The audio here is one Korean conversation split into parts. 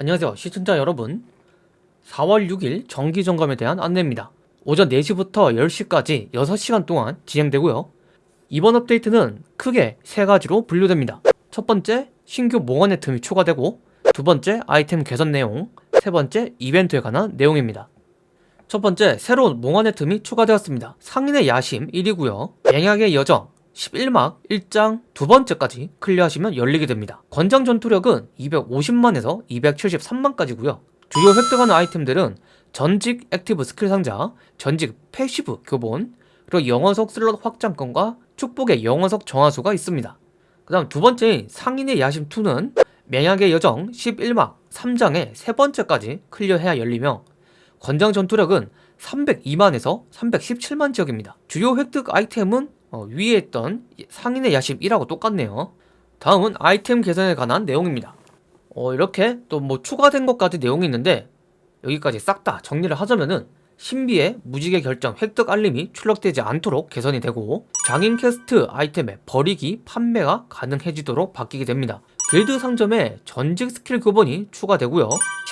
안녕하세요. 시청자 여러분. 4월 6일 정기점검에 대한 안내입니다. 오전 4시부터 10시까지 6시간 동안 진행되고요. 이번 업데이트는 크게 세 가지로 분류됩니다. 첫 번째 신규 몽환의 틈이 추가되고 두 번째 아이템 개선 내용 세 번째 이벤트에 관한 내용입니다. 첫 번째 새로운 몽환의 틈이 추가되었습니다. 상인의 야심 1이고요. 맹약의 여정 11막 1장 두 번째까지 클리어하시면 열리게 됩니다. 권장 전투력은 250만에서 273만까지고요. 주요 획득하는 아이템들은 전직 액티브 스킬 상자, 전직 패시브 교본, 그리고 영어석 슬롯 확장권과 축복의 영어석 정화수가 있습니다. 그 다음 두 번째인 상인의 야심2는 맹약의 여정 11막 3장의 세 번째까지 클리어해야 열리며 권장 전투력은 302만에서 317만 지역입니다. 주요 획득 아이템은 어, 위에 있던 상인의 야심 1하고 똑같네요. 다음은 아이템 개선에 관한 내용입니다. 어, 이렇게 또 뭐 추가된 것까지 내용이 있는데 여기까지 싹 다 정리를 하자면은 신비의 무지개 결정 획득 알림이 출력되지 않도록 개선이 되고 장인 캐스트 아이템의 버리기 판매가 가능해지도록 바뀌게 됩니다. 길드 상점에 전직 스킬 교본이 추가되고요.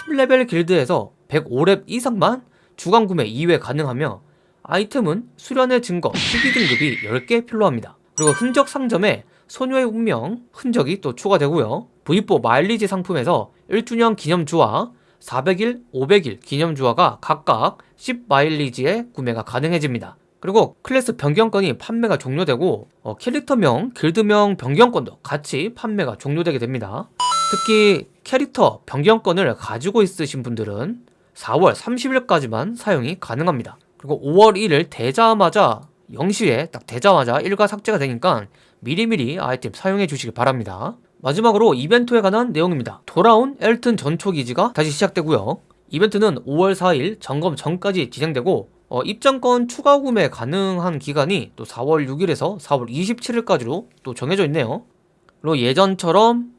10레벨 길드에서 105렙 이상만 주간 구매 2회 가능하며 아이템은 수련의 증거 12등급이 10개 필요합니다. 그리고 흔적 상점에 소녀의 운명 흔적이 또 추가되고요. V4 마일리지 상품에서 1주년 기념주화 400일, 500일 기념주화가 각각 10마일리지의 구매가 가능해집니다. 그리고 클래스 변경권이 판매가 종료되고 어, 캐릭터명, 길드명 변경권도 같이 판매가 종료되게 됩니다. 특히 캐릭터 변경권을 가지고 있으신 분들은 4월 30일까지만 사용이 가능합니다. 그리고 5월 1일 되자마자 0시에 딱 되자마자 일과 삭제가 되니까 미리미리 아이템 사용해 주시기 바랍니다. 마지막으로 이벤트에 관한 내용입니다. 돌아온 엘튼 전초 기지가 다시 시작되고요. 이벤트는 5월 4일 점검 전까지 진행되고 어, 입장권 추가 구매 가능한 기간이 또 4월 6일에서 4월 27일까지로 또 정해져 있네요. 그리고 예전처럼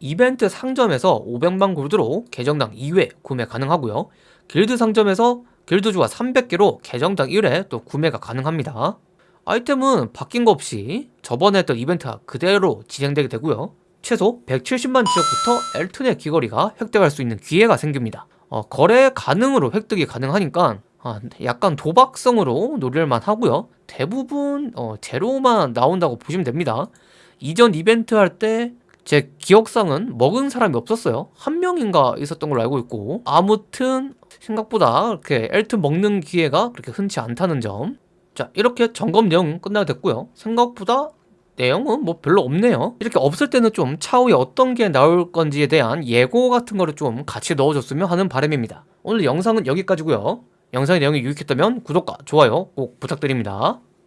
이벤트 상점에서 500만 골드로 계정당 2회 구매 가능하고요. 길드 상점에서 길드주가 300개로 계정당 1회 또 구매가 가능합니다. 아이템은 바뀐 거 없이 저번에 했던 이벤트와 그대로 진행되게 되고요. 최소 170만 지역부터 엘튼의 귀걸이가 획득할 수 있는 기회가 생깁니다. 어, 거래 가능으로 획득이 가능하니까 아, 약간 도박성으로 노릴만 하고요. 대부분 어, 제로만 나온다고 보시면 됩니다. 이전 이벤트 할 때 제 기억상은 먹은 사람이 없었어요. 한 명인가 있었던 걸로 알고 있고. 아무튼 생각보다 이렇게 엘트 먹는 기회가 그렇게 흔치 않다는 점 자 이렇게 점검 내용 끝나게 됐고요. 생각보다 내용은 뭐 별로 없네요. 이렇게 없을 때는 좀 차후에 어떤 게 나올 건지에 대한 예고 같은 거를 좀 같이 넣어줬으면 하는 바람입니다. 오늘 영상은 여기까지고요. 영상의 내용이 유익했다면 구독과 좋아요 꼭 부탁드립니다